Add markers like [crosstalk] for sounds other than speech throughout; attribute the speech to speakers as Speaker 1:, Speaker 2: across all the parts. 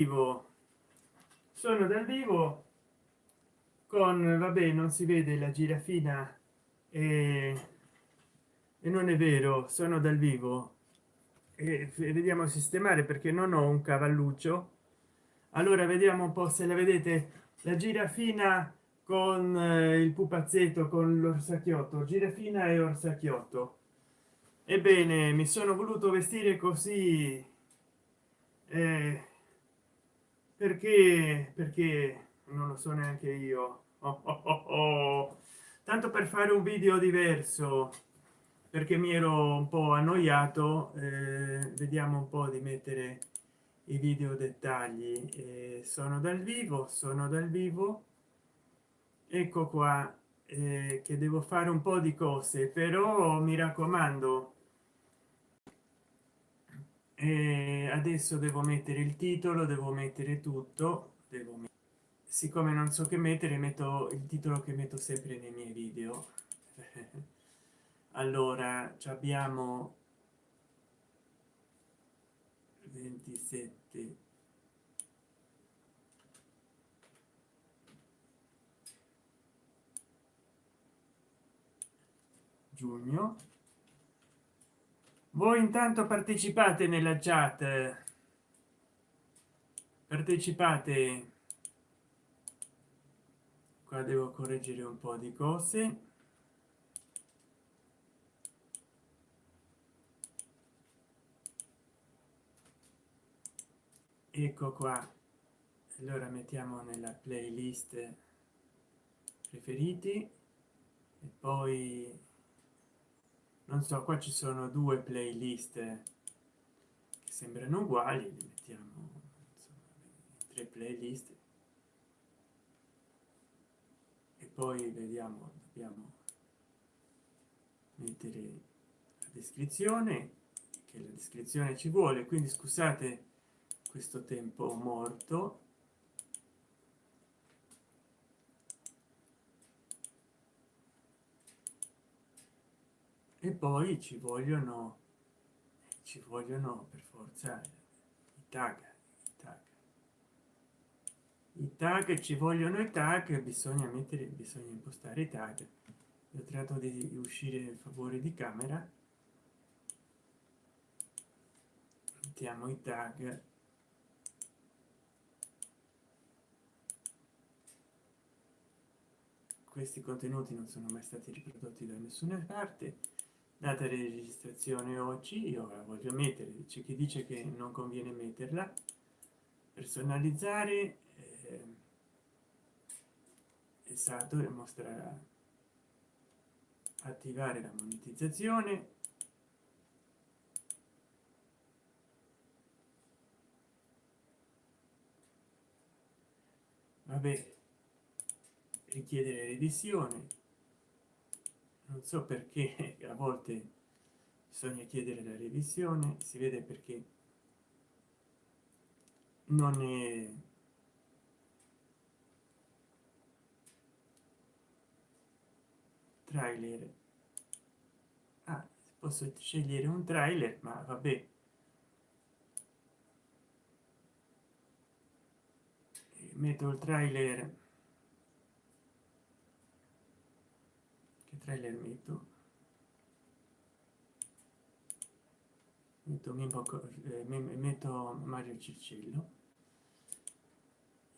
Speaker 1: vivo. Sono dal vivo con vabbè non si vede la girafina e, e non è vero sono dal vivo. E vediamo sistemare perché non ho un cavalluccio. Allora vediamo un po se la vedete. La girafina con eh, il pupazzetto con l'orsacchiotto. Girafina e orsacchiotto. Ebbene mi sono voluto vestire così eh, perché perché non lo so neanche io. Oh, oh, oh, oh. tanto per fare un video diverso perché mi ero un po annoiato eh, vediamo un po di mettere i video dettagli. Eh, sono dal vivo sono dal vivo. Ecco qua eh, che devo fare un po di cose però mi raccomando e adesso devo mettere il titolo devo mettere tutto devo mettere, siccome non so che mettere metto il titolo che metto sempre nei miei video. [laughs] Allora abbiamo 27 giugno voi intanto partecipate nella chat. Partecipate. Qua devo correggere un po di cose. Ecco qua. Allora mettiamo nella playlist preferiti e poi non so qua ci sono due playlist che sembrano uguali li mettiamo insomma, tre playlist. E poi vediamo dobbiamo mettere la descrizione che la descrizione ci vuole. Quindi scusate questo tempo morto e poi ci vogliono ci vogliono per forza i tag i tag. I tag ci vogliono i tag bisogna mettere bisogna impostare i tag. Ho trattato di uscire in favore di camera. Mettiamo i tag. Questi contenuti non sono mai stati riprodotti da nessuna parte data di registrazione oggi io la voglio mettere c'è chi dice che non conviene metterla. Personalizzare eh, esatto e mostrerà attivare la monetizzazione. Vabbè richiedere revisione non so perché [laughs] a volte bisogna chiedere la revisione si vede perché non è trailer. Ah, posso scegliere un trailer ma vabbè. Metto il trailer trailer metto metto, eh, metto mario circello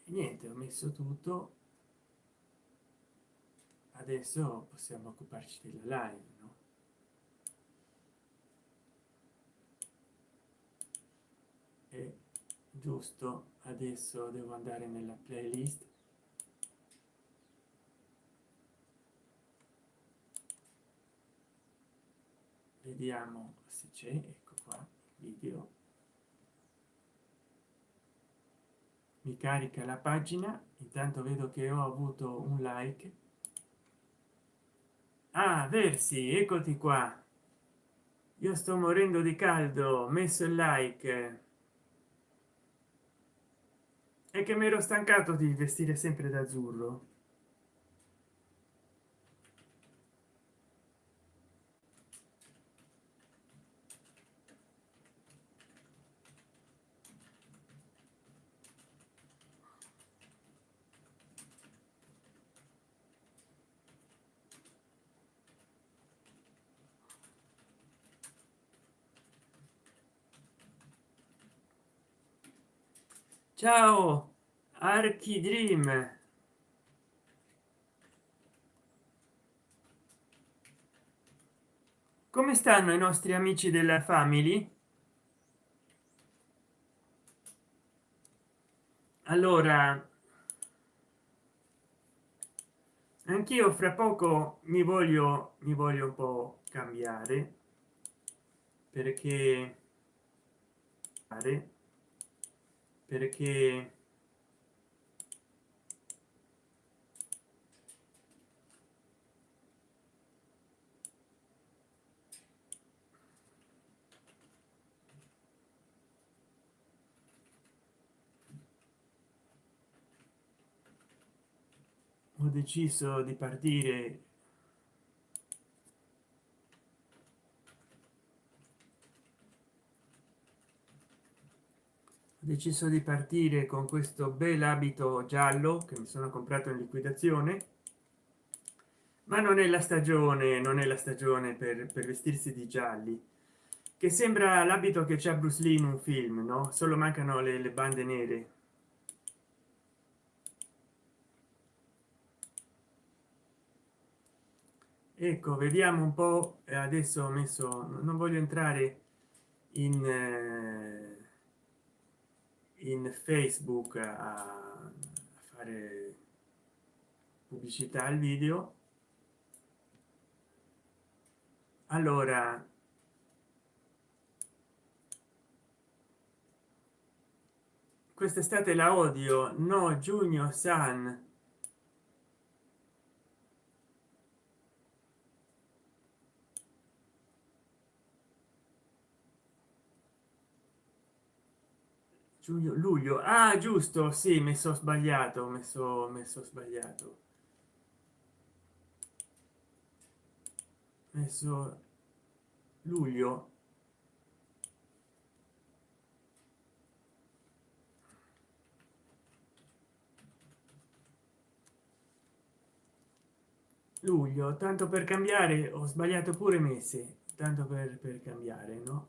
Speaker 1: e niente ho messo tutto. Adesso possiamo occuparci della live no? e giusto adesso devo andare nella playlist vediamo se c'è ecco qua video. Mi carica la pagina intanto vedo che ho avuto un like. Ah versi eccoti qua. Io sto morendo di caldo messo il like. E che mi ero stancato di vestire sempre d'azzurro ciao archi dream. Come stanno i nostri amici della family? Allora anch'io fra poco mi voglio mi voglio un po cambiare perché perché ho deciso di partire deciso di partire con questo bel abito giallo che mi sono comprato in liquidazione. Ma non è la stagione non è la stagione per, per vestirsi di gialli che sembra l'abito che c'è bruce lee in un film no? Solo mancano le, le bande nere. Ecco vediamo un po adesso ho messo non voglio entrare in eh, in facebook a fare pubblicità al video. Allora quest'estate la odio. No giugno san giugno luglio. Ah giusto sì mi sono sbagliato messo messo sbagliato. Messo luglio. Luglio tanto per cambiare ho sbagliato pure mese tanto per, per cambiare no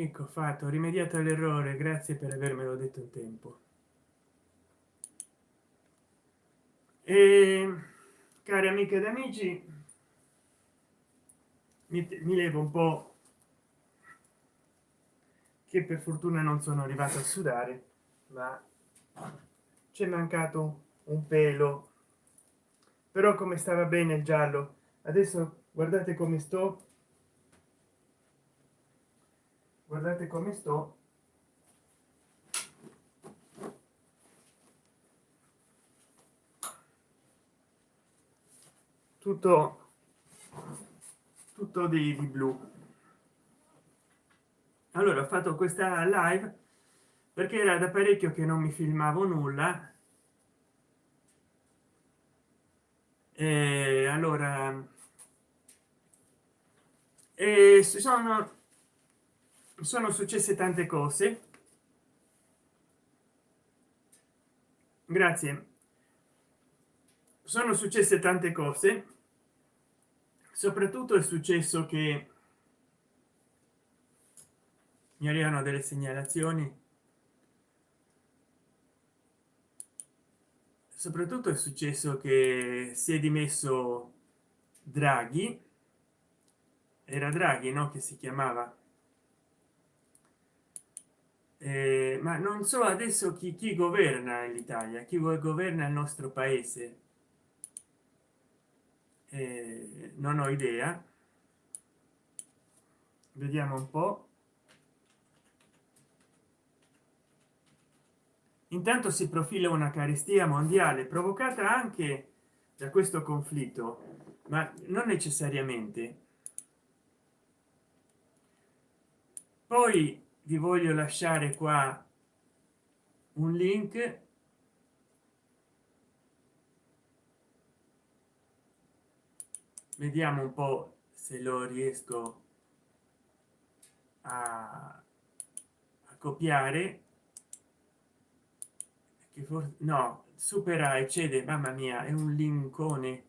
Speaker 1: ecco fatto rimediato all'errore grazie per avermelo detto in tempo. E cari amiche ed amici mi, mi levo un po che per fortuna non sono arrivato a sudare ma c'è mancato un pelo. Però come stava bene il giallo adesso guardate come sto guardate come sto. Tutto tutto di, di blu. Allora ho fatto questa live perché era da parecchio che non mi filmavo nulla. E allora e sono sono successe tante cose. Grazie. Sono successe tante cose. Soprattutto è successo che mi arrivano delle segnalazioni. Soprattutto è successo che si è dimesso draghi. Era draghi no? Che si chiamava eh, ma non so adesso chi, chi governa l'italia chi governa il nostro paese. Eh, non ho idea. Vediamo un po. Intanto si profila una carestia mondiale provocata anche da questo conflitto ma non necessariamente. Poi vi voglio lasciare qua un link. Vediamo un po se lo riesco a, a copiare. Che forse no supera eccede mamma mia è un linkone.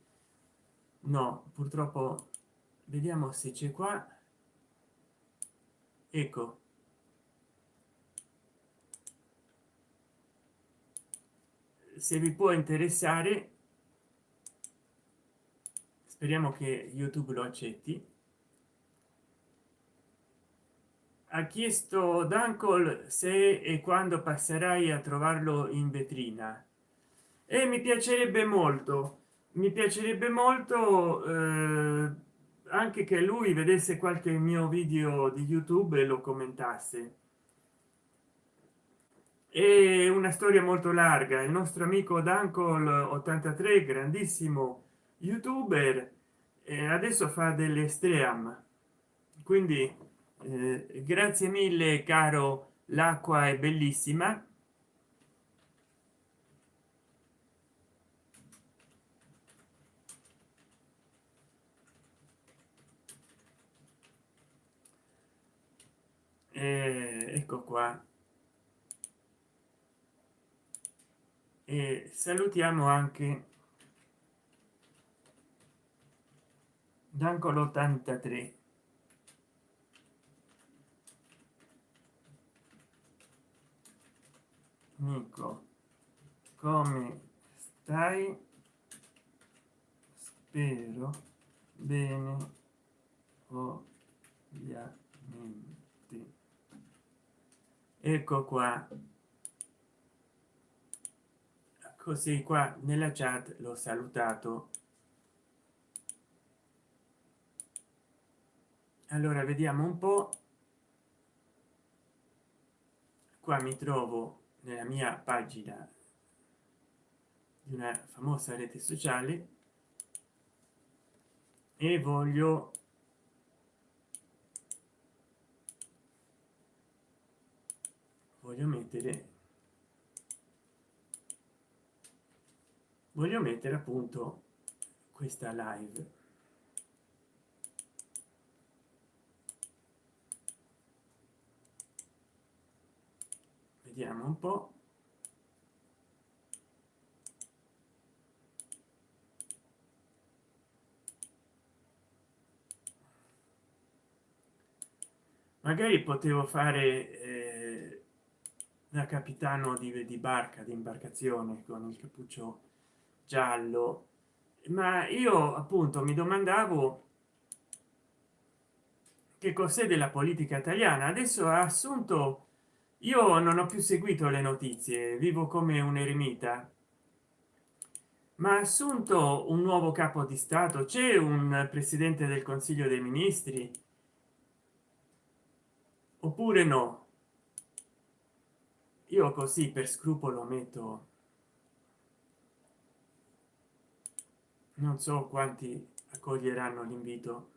Speaker 1: No purtroppo vediamo se c'è qua. Ecco se vi può interessare speriamo che youtube lo accetti. Ha chiesto dancol se e quando passerai a trovarlo in vetrina? E mi piacerebbe molto. Mi piacerebbe molto eh, anche che lui vedesse qualche mio video di youtube e lo commentasse è una storia molto larga. Il nostro amico dancol 83 grandissimo youtuber adesso fa delle stream. Quindi eh, grazie mille caro l'acqua è bellissima. Eh, ecco qua e salutiamo anche Dancolo 83 Nico come stai? Spero bene ovviamente. Ecco qua così qua nella chat l'ho salutato. Allora vediamo un po. Qua mi trovo nella mia pagina di una famosa rete sociale e voglio voglio mettere voglio mettere appunto questa live. Vediamo un po. Magari potevo fare eh, da capitano di, di barca di imbarcazione con il cappuccio giallo. Ma io appunto mi domandavo che cos'è della politica italiana. Adesso ha assunto io non ho più seguito le notizie vivo come un eremita ma ha assunto un nuovo capo di stato? C'è un presidente del consiglio dei ministri? Oppure no? Io così per scrupolo metto non so quanti accoglieranno l'invito.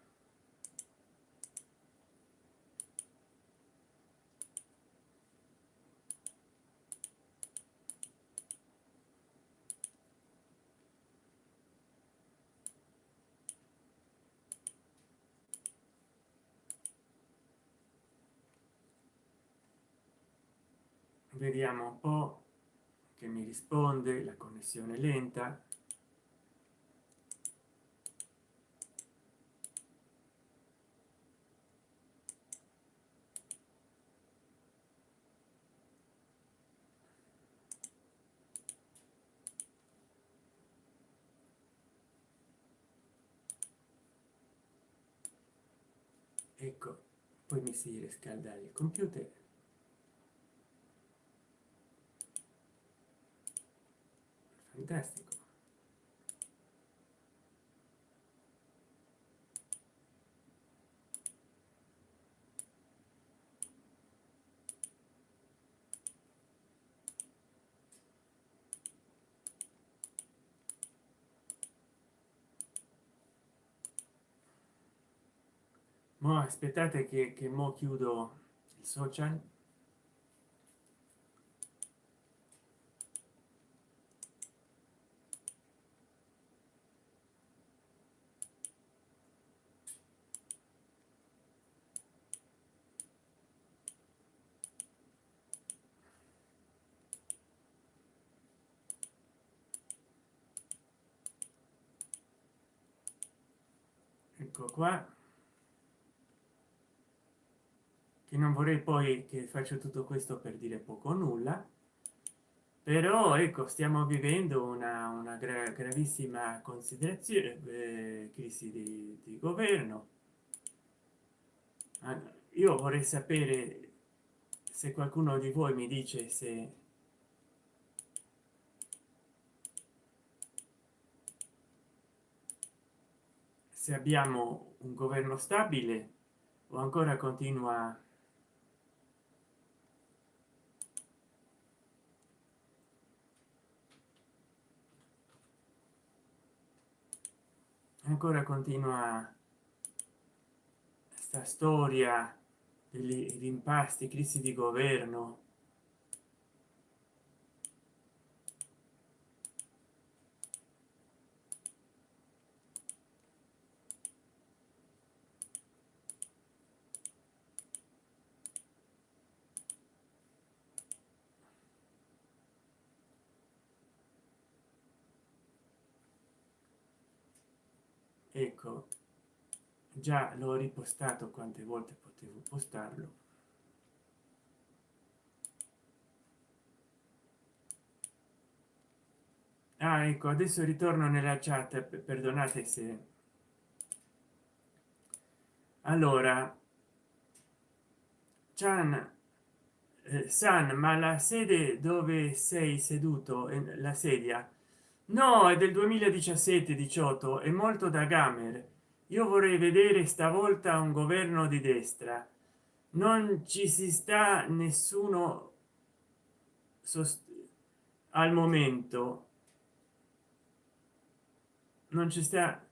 Speaker 1: Vediamo un po che mi risponde la connessione lenta ecco poi mi si riscalda il computer. Fantastico ma aspettate che, che mo chiudo il social. Ecco qua che non vorrei poi che faccio tutto questo per dire poco o nulla però ecco stiamo vivendo una, una gra gravissima considerazione eh, crisi di, di governo. Ah, io vorrei sapere se qualcuno di voi mi dice se se abbiamo un governo stabile o ancora continua ancora continua sta storia degli rimpasti crisi di governo ecco già l'ho ripostato quante volte potevo postarlo. Ah, ecco adesso ritorno nella chat perdonate se allora Chan eh, San ma la sede dove sei seduto la sedia? No è del 2017 18 è molto da gamer io vorrei vedere stavolta un governo di destra. Non ci si sta nessuno al momento. Non ci sta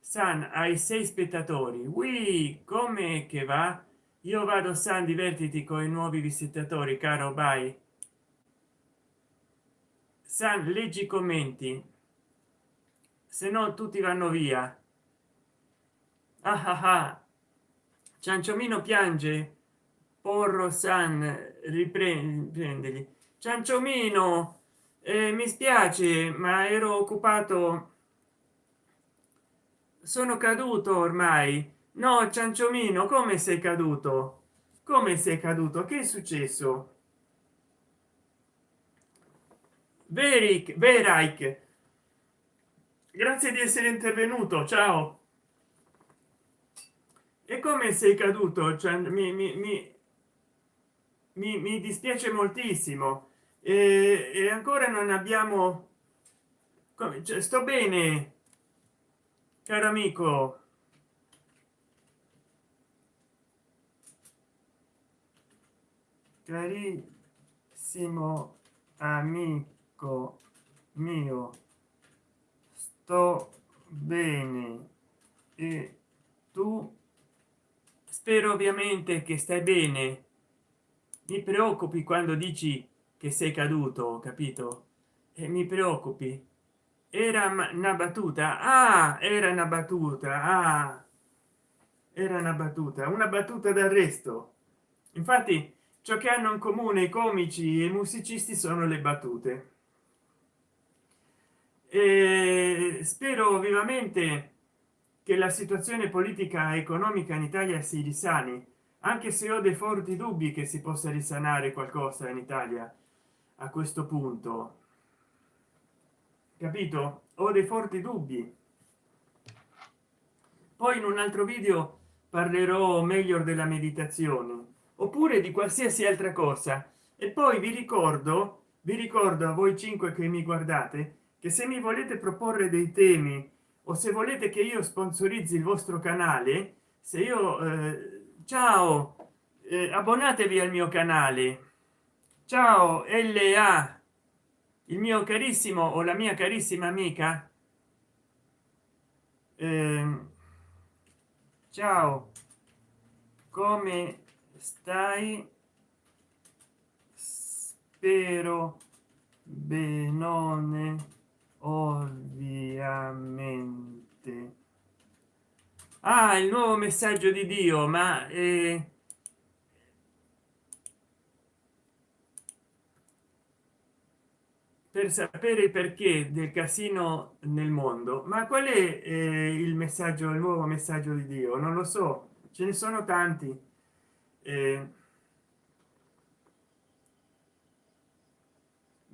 Speaker 1: san ai sei spettatori. Oui come che va? Io vado san divertiti con i nuovi visitatori caro bye. San leggi commenti. Se no tutti vanno via ah ah ah. Cianciomino piange. Porro san riprendili cianciomino eh, mi spiace ma ero occupato. Sono caduto ormai. No cianciomino come sei caduto? Come sei caduto? Che è successo? Veric, Verike, grazie di essere intervenuto, ciao. E come sei caduto? Cioè, mi, mi, mi, mi, dispiace moltissimo. E, e, ancora non abbiamo... Come, cioè, sto bene, caro amico. Carissimo amico mio sto bene e tu spero ovviamente che stai bene. Mi preoccupi quando dici che sei caduto capito? E mi preoccupi. Era una battuta? Ah era una battuta ah. Era una battuta una battuta d'arresto. Infatti ciò che hanno in comune i comici e i musicisti sono le battute. E spero vivamente che la situazione politica e economica in italia si risani anche se ho dei forti dubbi che si possa risanare qualcosa in italia a questo punto. Capito? Ho dei forti dubbi. Poi in un altro video parlerò meglio della meditazione oppure di qualsiasi altra cosa. E poi vi ricordo vi ricordo a voi cinque che mi guardate che se mi volete proporre dei temi o se volete che io sponsorizzi il vostro canale se io eh, ciao eh, abbonatevi al mio canale. Ciao la il mio carissimo o la mia carissima amica. Eh, ciao come stai? Spero benone ovviamente. Ah il nuovo messaggio di dio ma eh, per sapere perché del casino nel mondo. Ma qual è eh, il messaggio il nuovo messaggio di dio? Non lo so ce ne sono tanti. Eh,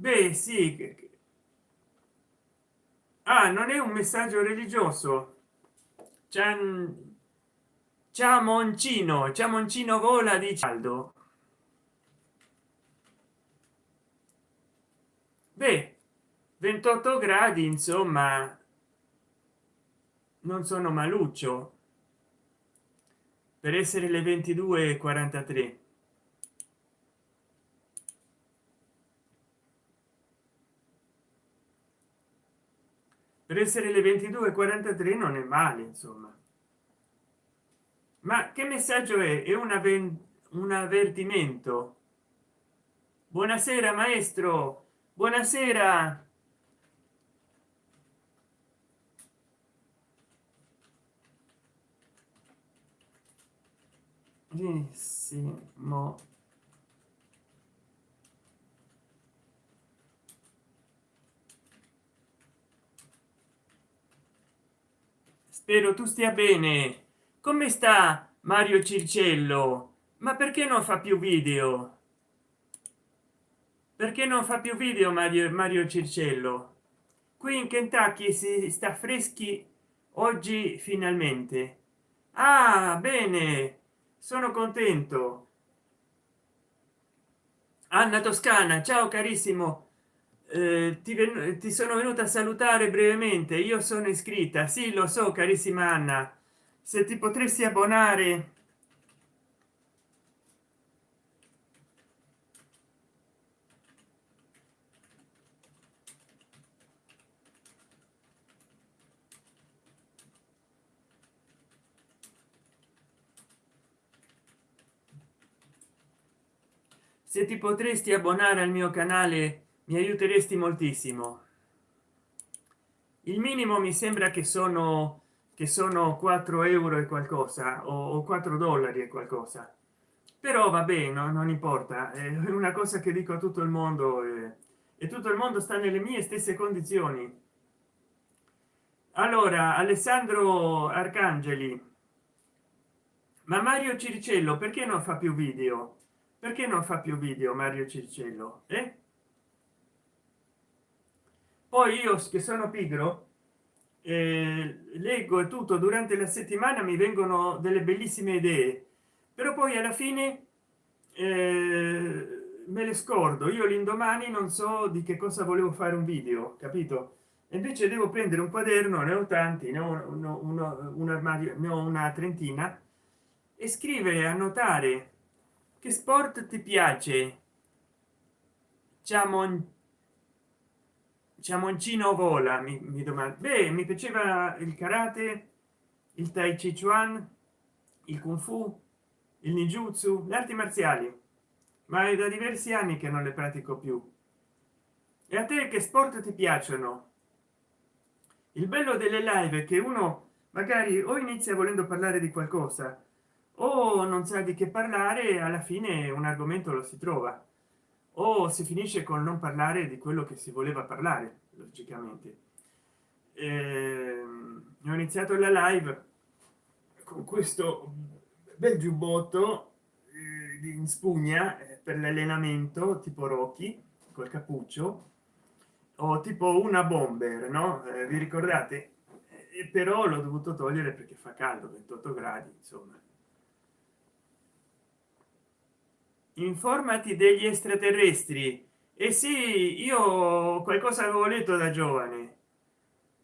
Speaker 1: beh sì ah, non è un messaggio religioso. Ciao moncino ciao moncino vola di caldo beh 28 gradi insomma non sono maluccio. Per essere le 22 43 per essere le 22 43 non è male insomma. Ma che messaggio è? È una un avvertimento. Buonasera maestro. Buonasera. Benissimo spero tu stia bene. Come sta mario circello? Ma perché non fa più video? Perché non fa più video mario mario circello? Qui in kentucky si sta freschi oggi finalmente. Ah bene. Sono contento. Anna toscana ciao carissimo eh, ti, ti sono venuta a salutare brevemente io sono iscritta. Sì lo so carissima anna. Se ti potresti abbonare se ti potresti abbonare al mio canale mi aiuteresti moltissimo. Il minimo mi sembra che sono che sono 4 euro e qualcosa o 4 dollari e qualcosa. Però va bene no, non importa. È una cosa che dico a tutto il mondo eh, e tutto il mondo sta nelle mie stesse condizioni. Allora alessandro arcangeli. Ma mario circello perché non fa più video? Perché non fa più video mario circello eh? Poi io che sono pigro eh, leggo tutto durante la settimana mi vengono delle bellissime idee però poi alla fine eh, me le scordo. Io l'indomani non so di che cosa volevo fare un video capito? E invece devo prendere un quaderno ne ho tanti ne ho uno, uno, un armadio ne ho una trentina e scrivere annotare che sport ti piace? Ciamon ciamoncino vola? Mi, mi domanda beh mi piaceva il karate il tai chi chuan il kung fu il ninjutsu le arti marziali. Ma è da diversi anni che non le pratico più. E a te che sport ti piacciono? Il bello delle live è che uno magari o inizia volendo parlare di qualcosa o non sa di che parlare alla fine un argomento lo si trova o si finisce con non parlare di quello che si voleva parlare logicamente. Eh, ho iniziato la live con questo bel giubbotto eh, in spugna eh, per l'allenamento tipo Rocky col cappuccio. O tipo una bomber no? Eh, vi ricordate? Però l'ho dovuto togliere perché fa caldo 28 gradi insomma informati degli extraterrestri. E eh sì io qualcosa avevo letto da giovane.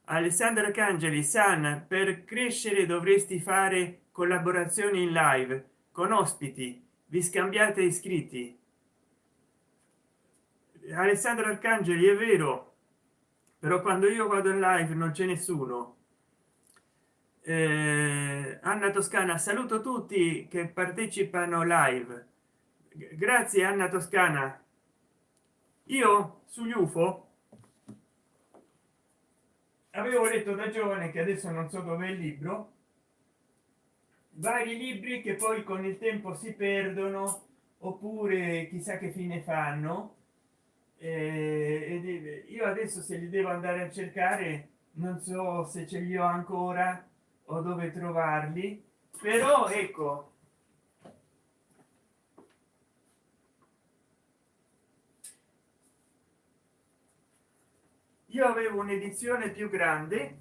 Speaker 1: Alessandro arcangeli san per crescere dovresti fare collaborazioni in live con ospiti. Vi scambiate iscritti. Alessandro arcangeli è vero però quando io vado in live non c'è nessuno. Eh, anna toscana saluto tutti che partecipano live grazie anna toscana. Io sugli ufo avevo letto da giovane che adesso non so dove è il libro. Vari libri che poi con il tempo si perdono oppure chissà che fine fanno. Eh, io adesso se li devo andare a cercare non so se ce li ho ancora o dove trovarli. Però ecco io avevo un'edizione più grande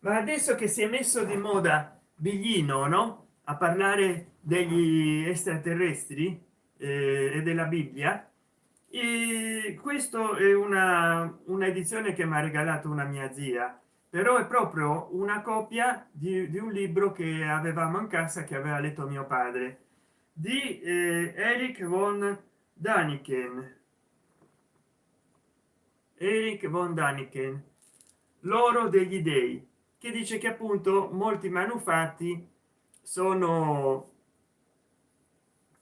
Speaker 1: ma adesso che si è messo di moda biglino no? A parlare degli extraterrestri eh, e della bibbia e questo è una un'edizione che mi ha regalato una mia zia però è proprio una copia di, di, un libro che avevamo in casa che aveva letto mio padre di eh, Eric von Daniken Eric von Daniken l'oro degli dei che dice che appunto molti manufatti sono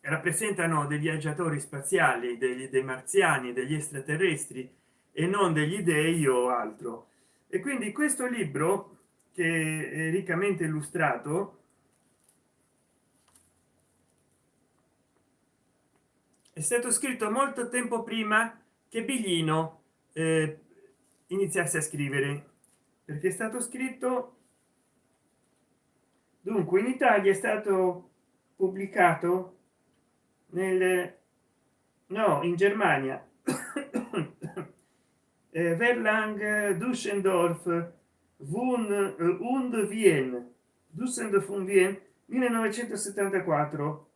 Speaker 1: rappresentano dei viaggiatori spaziali degli dei marziani degli extraterrestri e non degli dei o altro. E quindi questo libro che è riccamente illustrato è stato scritto molto tempo prima che biglino eh, iniziasse a scrivere. Perché è stato scritto dunque in italia è stato pubblicato nel no in germania. [coughs] Eh, verlang dusseldorf wun und wien. Dusseldorf und wien 1974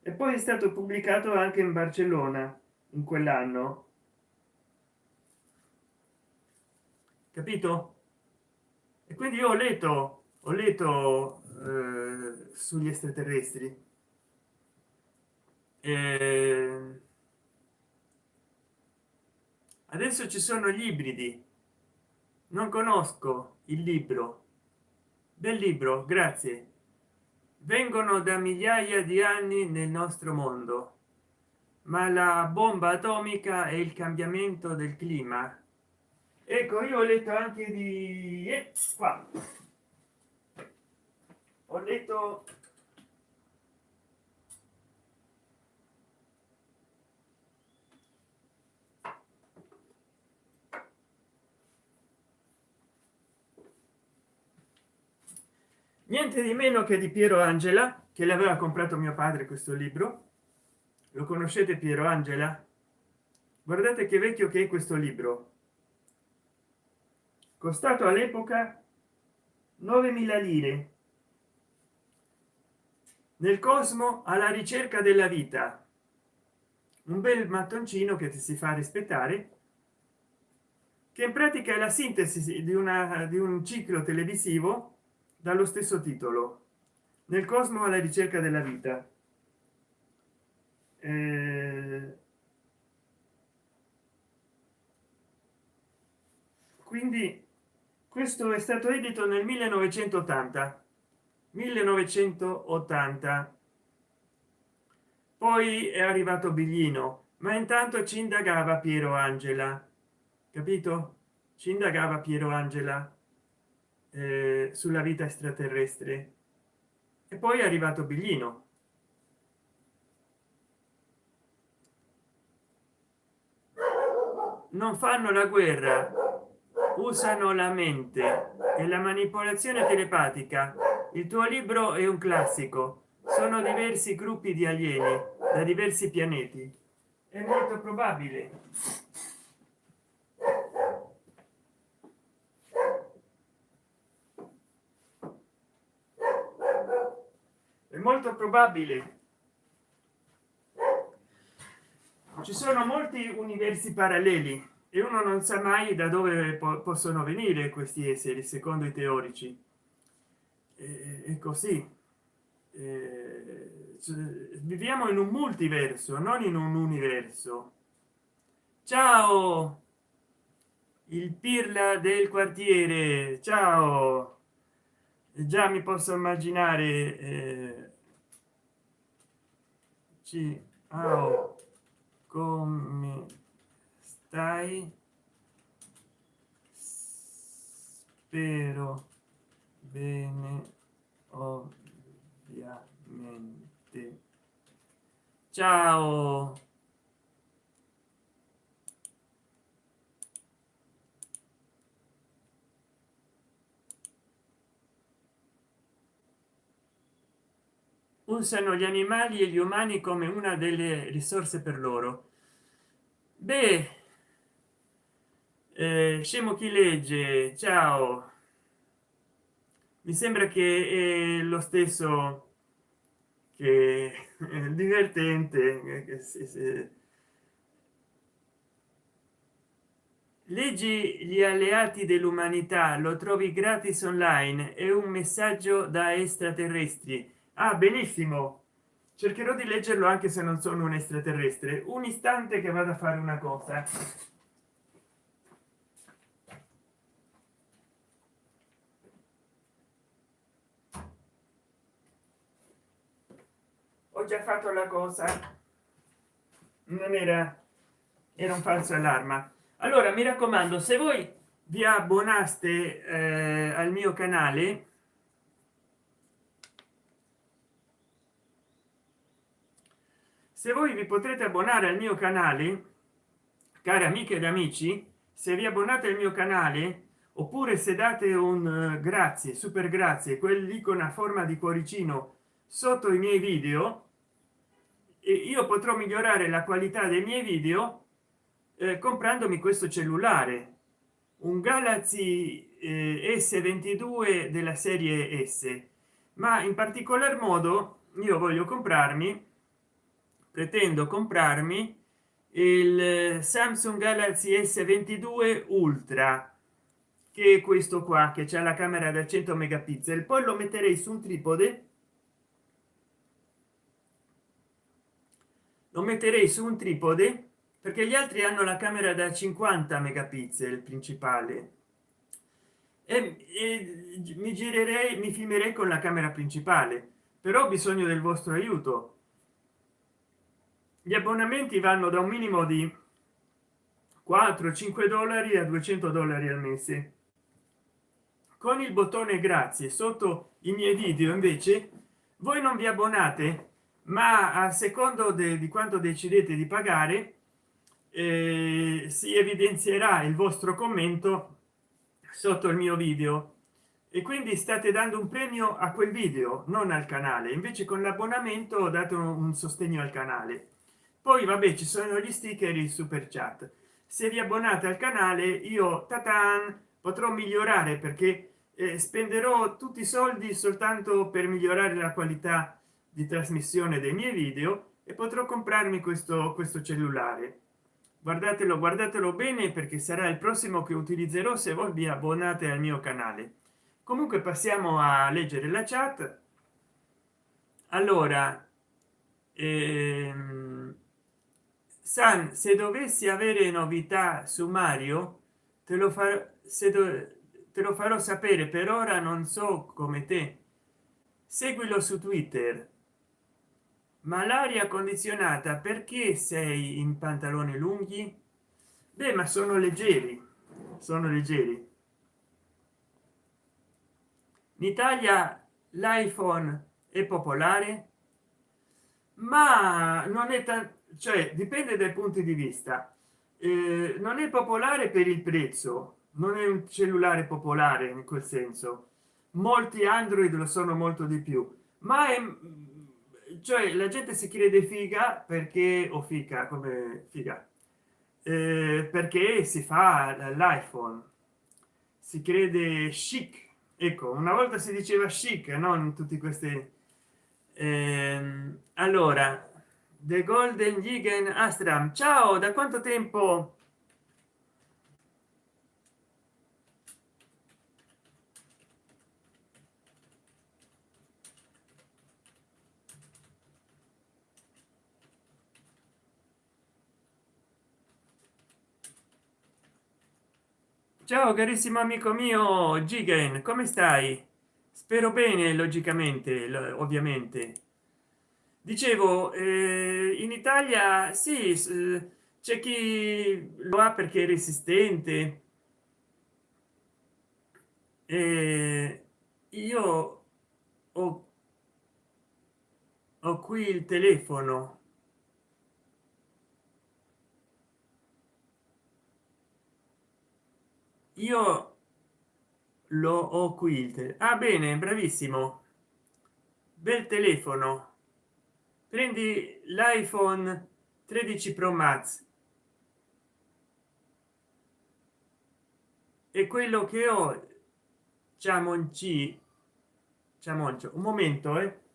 Speaker 1: e poi è stato pubblicato anche in barcellona in quell'anno capito? E quindi io ho letto ho letto eh, sugli extraterrestri. Eh, adesso ci sono gli ibridi. Non conosco il libro. Del libro grazie. Vengono da migliaia di anni nel nostro mondo ma la bomba atomica e il cambiamento del clima ecco io ho letto anche di eh, qua. Ho letto niente di meno che di piero angela che l'aveva comprato mio padre questo libro. Lo conoscete piero angela? Guardate che vecchio che è questo libro costato all'epoca 9000 lire. Nel cosmo alla ricerca della vita. Un bel mattoncino che ti si fa rispettare che in pratica è la sintesi di una di un ciclo televisivo dallo stesso titolo. Nel cosmo alla ricerca della vita. Eh, quindi questo è stato edito nel 1980 1980 poi è arrivato biglino ma intanto ci indagava piero angela. Capito? Ci indagava piero angela eh, sulla vita extraterrestre. E poi è arrivato biglino. Non fanno la guerra usano la mente. E la manipolazione telepatica. Il tuo libro è un classico. Sono diversi gruppi di alieni da diversi pianeti. È molto probabile. Molto probabile. Ci sono molti universi paralleli e uno non sa mai da dove po possono venire questi esseri secondo i teorici. E, è così e, cioè, viviamo in un multiverso non in un universo. Ciao il pirla del quartiere. Ciao. Già mi posso immaginare eh, ciao come stai spero bene ovviamente. Ciao. Usano gli animali e gli umani come una delle risorse per loro. Beh eh, scemo chi legge ciao. Mi sembra che lo stesso che divertente se... leggi gli alleati dell'umanità lo trovi gratis online è un messaggio da extraterrestri. Ah benissimo. Cercherò di leggerlo anche se non sono un extraterrestre. Un istante che vado a fare una cosa già fatto la cosa. Non era era un falso allarma. Allora mi raccomando se voi vi abbonaste eh, al mio canale se voi vi potrete abbonare al mio canale cari amiche ed amici se vi abbonate al mio canale oppure se date un uh, grazie super grazie quell'icona a forma di cuoricino sotto i miei video io potrò migliorare la qualità dei miei video eh, comprandomi questo cellulare un galaxy eh, s22 della serie s. Ma in particolar modo io voglio comprarmi pretendo comprarmi il samsung galaxy s22 ultra che è questo qua che c'è la camera da 100 megapixel. Poi lo metterei su un tripode lo metterei su un tripode perché gli altri hanno la camera da 50 megapixel principale. E, e mi girerei mi filmerei con la camera principale. Però ho bisogno del vostro aiuto. Gli abbonamenti vanno da un minimo di 4 5 dollari a 200 dollari al mese. Con il bottone grazie sotto i miei video invece voi non vi abbonate ma a secondo di quanto decidete di pagare eh, si evidenzierà il vostro commento sotto il mio video. E quindi state dando un premio a quel video non al canale. Invece con l'abbonamento date un sostegno al canale. Poi vabbè ci sono gli sticker il super chat. Se vi abbonate al canale io tatan potrò migliorare perché eh, spenderò tutti i soldi soltanto per migliorare la qualità di trasmissione dei miei video e potrò comprarmi questo questo cellulare. Guardatelo guardatelo bene perché sarà il prossimo che utilizzerò se voi vi abbonate al mio canale. Comunque passiamo a leggere la chat. Allora ehm, san se dovessi avere novità su mario te lo farò se te lo farò sapere. Per ora non so come te. Seguilo su twitter ma l'aria condizionata perché sei in pantaloni lunghi? Beh ma sono leggeri sono leggeri. In italia l'iphone è popolare ma non è tanto cioè dipende dai punti di vista. Eh, non è popolare per il prezzo non è un cellulare popolare in quel senso. Molti android lo sono molto di più ma è cioè la gente si crede figa perché o figa come figa eh, perché si fa l'iphone. Si crede chic. Ecco una volta si diceva chic non tutti questi eh, allora the golden Gigan astram. Ciao da quanto tempo ciao carissimo amico mio gigan come stai? Spero bene logicamente ovviamente. Dicevo eh, in italia sì c'è chi lo ha perché è resistente. E io ho, ho qui il telefono io lo ho qui ah bene bravissimo. Bel telefono. Prendi l'iphone 13 pro max. E quello che ho ciamonci ciamoncio un momento eh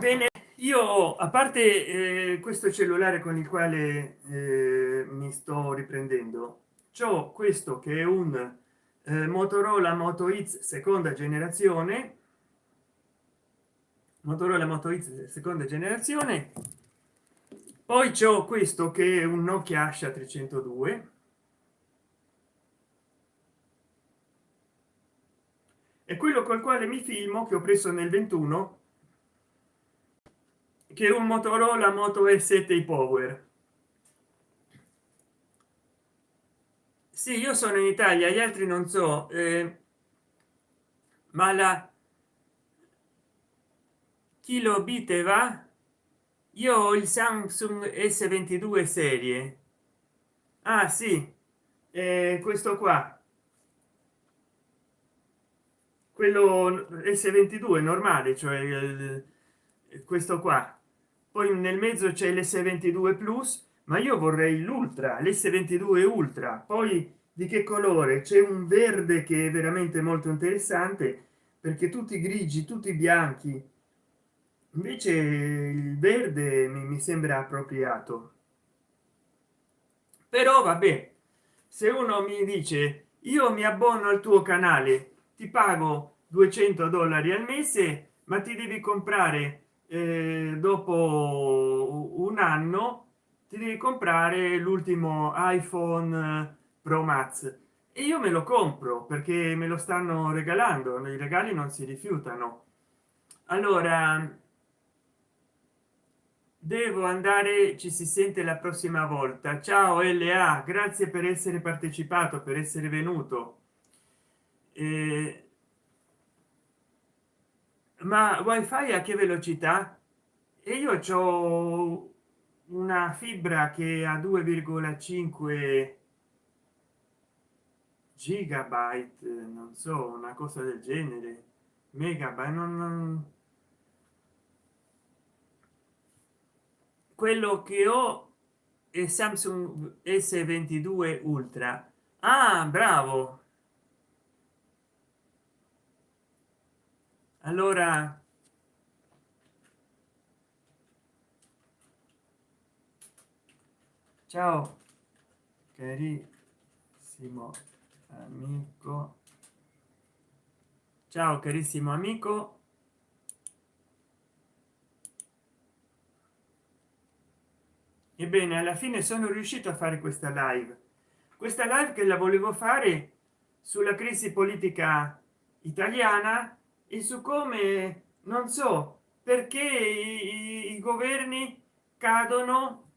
Speaker 1: bene io a parte eh, questo cellulare con il quale eh, mi sto riprendendo ciò questo che è un eh, motorola moto x seconda generazione. Motorola moto x seconda generazione. Poi c'è questo che è un nokia asha 302 e quello col quale mi filmo che ho preso nel 21 che un motorola moto e7 power. Sì io sono in italia gli altri non so eh, ma la kilobit va? Io ho il samsung s22 serie. Ah sì eh, questo qua. Quello s22 normale cioè eh, questo qua poi nel mezzo c'è l's22 plus ma io vorrei l'ultra l's22 ultra. Poi di che colore? C'è un verde che è veramente molto interessante perché tutti grigi tutti bianchi invece il verde mi, sembra appropriato. Però vabbè se uno mi dice io mi abbono al tuo canale ti pago 200 dollari al mese ma ti devi comprare eh, dopo un anno ti devi comprare l'ultimo iphone pro max. E io me lo compro perché me lo stanno regalando i regali non si rifiutano. Allora devo andare ci si sente la prossima volta. Ciao la grazie per essere partecipato per essere venuto. Eh, ma wifi a che velocità? E io ho una fibra che a 2,5 gigabyte non so una cosa del genere megabyte non, non quello che ho è samsung s22 ultra. Ah bravo allora ciao carissimo amico. Ciao carissimo amico. Ebbene alla fine sono riuscito a fare questa live. Questa live che la volevo fare sulla crisi politica italiana e su come non so perché i, i governi cadono?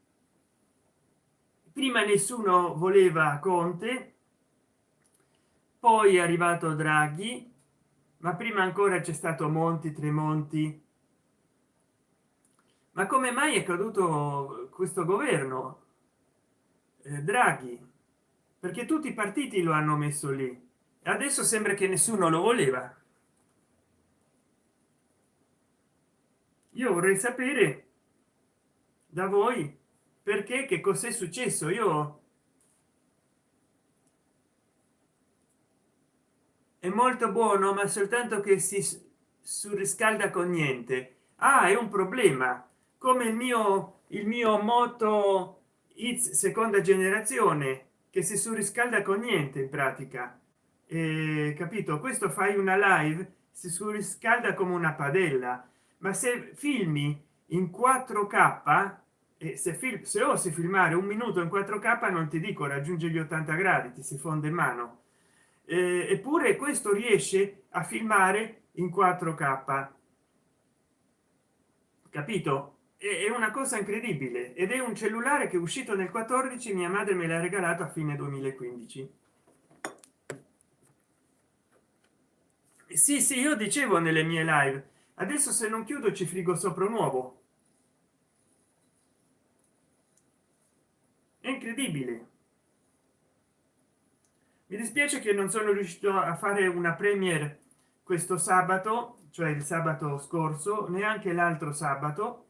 Speaker 1: Prima nessuno voleva conte poi è arrivato draghi ma prima ancora c'è stato monti tremonti. Ma come mai è caduto questo governo? Eh, draghi perché tutti i partiti lo hanno messo lì. Adesso sembra che nessuno lo voleva io vorrei sapere da voi perché che cos'è successo. Io è molto buono ma soltanto che si surriscalda con niente. Ah è un problema. Come il mio il mio moto It's seconda generazione che si surriscalda con niente in pratica. Eh, capito? Questo fai una live si surriscalda come una padella ma se filmi in 4k e se, film, se osi filmare un minuto in 4k non ti dico raggiunge gli 80 gradi ti si fonde in mano. Eh, eppure questo riesce a filmare in 4k capito? È una cosa incredibile. Ed è un cellulare che è uscito nel 14 mia madre me l'ha regalato a fine 2015 sì sì io dicevo nelle mie live adesso se non chiudo ci frigo sopra nuovo è incredibile. Mi dispiace che non sono riuscito a fare una premiere questo sabato cioè il sabato scorso neanche l'altro sabato.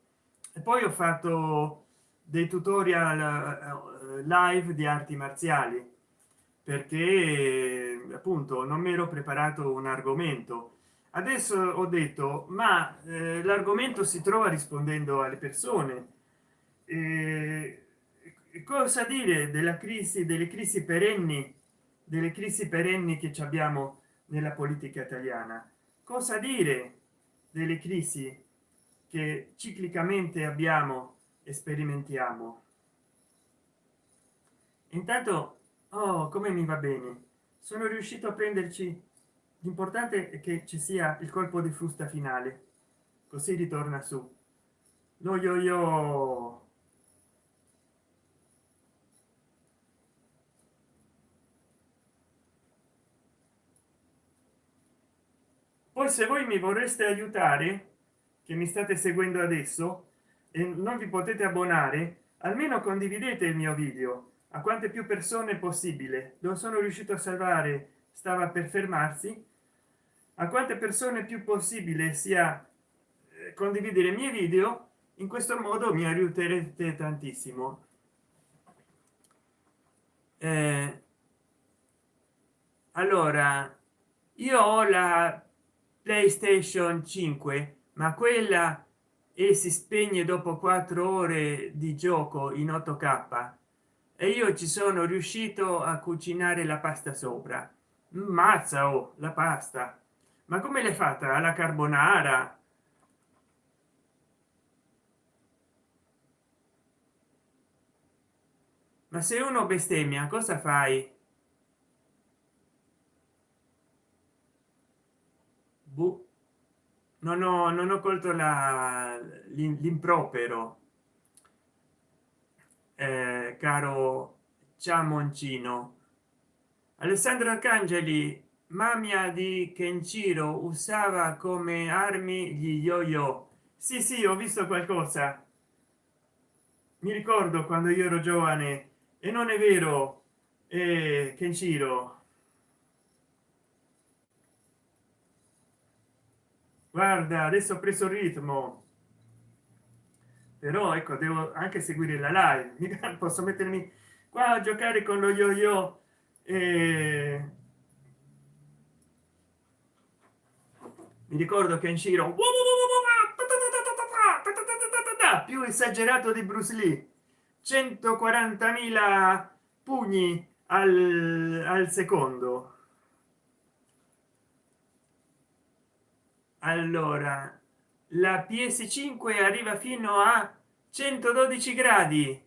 Speaker 1: E poi ho fatto dei tutorial eh, live di arti marziali perché appunto non mi ero preparato un argomento adesso ho detto ma eh, l'argomento si trova rispondendo alle persone. Eh, cosa dire della crisi delle crisi perenni delle crisi perenni che abbiamo nella politica italiana? Cosa dire delle crisi che ciclicamente abbiamo e sperimentiamo? Intanto oh come mi va bene. Sono riuscito a prenderci l'importante è che ci sia il colpo di frusta finale. Così ritorna su. Lo yo yo poi se voi mi vorreste aiutare che mi state seguendo adesso e non vi potete abbonare almeno condividete il mio video a quante più persone possibile. Non sono riuscito a salvare stava per fermarsi a quante persone più possibile sia eh, condividere i miei video in questo modo mi aiuterete tantissimo. Eh, allora io ho la playstation 5 ma quella e si spegne dopo quattro ore di gioco in 8k e io ci sono riuscito a cucinare la pasta sopra. Mazza o oh, la pasta ma come l'hai fatta? Alla carbonara? Ma se uno bestemmia cosa fai? Buh non ho, non ho colto l'impropero. Eh, caro ciamoncino. Alessandro arcangeli mamma di kenshiro usava come armi gli yo-yo. Sì sì ho visto qualcosa. Mi ricordo quando io ero giovane e non è vero eh, kenshiro guarda adesso ho preso il ritmo. Però ecco devo anche seguire la live. [laughs] Posso mettermi qua a giocare con lo yo yo e... mi ricordo che in giro più esagerato di bruce lee 140.000 pugni al, al secondo allora la ps5 arriva fino a 112 gradi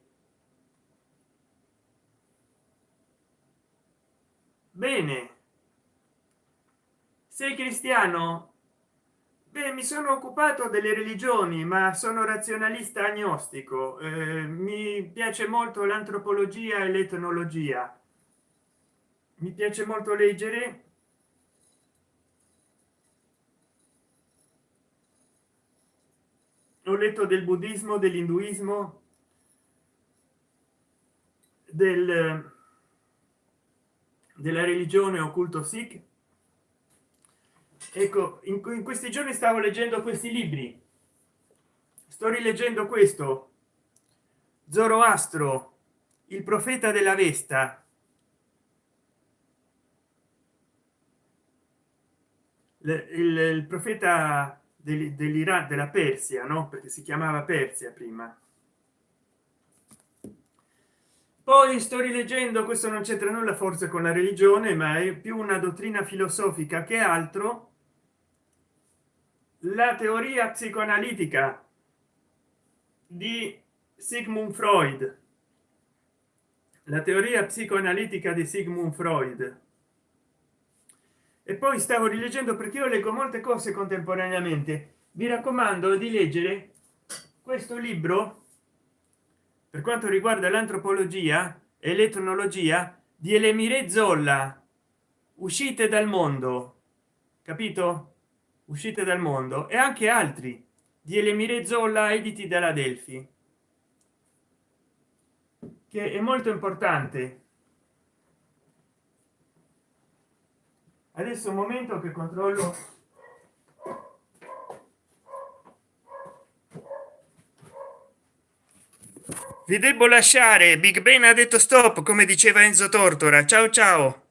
Speaker 1: bene sei cristiano Beh, mi sono occupato delle religioni ma sono razionalista agnostico. Eh, mi piace molto l'antropologia e l'etnologia. Mi piace molto leggere. Ho letto del buddismo dell'induismo del della religione occulto sikh ecco in, in questi giorni stavo leggendo questi libri. Sto rileggendo questo. Zoroastro il profeta della vesta. Il, il, il profeta dell'Iran della Persia no? Perché si chiamava Persia prima. Poi sto rileggendo questo non c'entra nulla forse con la religione ma è più una dottrina filosofica che altro la teoria psicoanalitica di sigmund freud. La teoria psicoanalitica di sigmund freud. E poi stavo rileggendo perché io leggo molte cose contemporaneamente. Vi raccomando di leggere questo libro per quanto riguarda l'antropologia e l'etnologia di elemire zolla uscite dal mondo. Capito uscite dal mondo e anche altri di elemire zolla editi dalla delfi che è molto importante. Adesso un momento che controllo. Vi devo lasciare. Big ben ha detto stop come diceva enzo tortora. Ciao ciao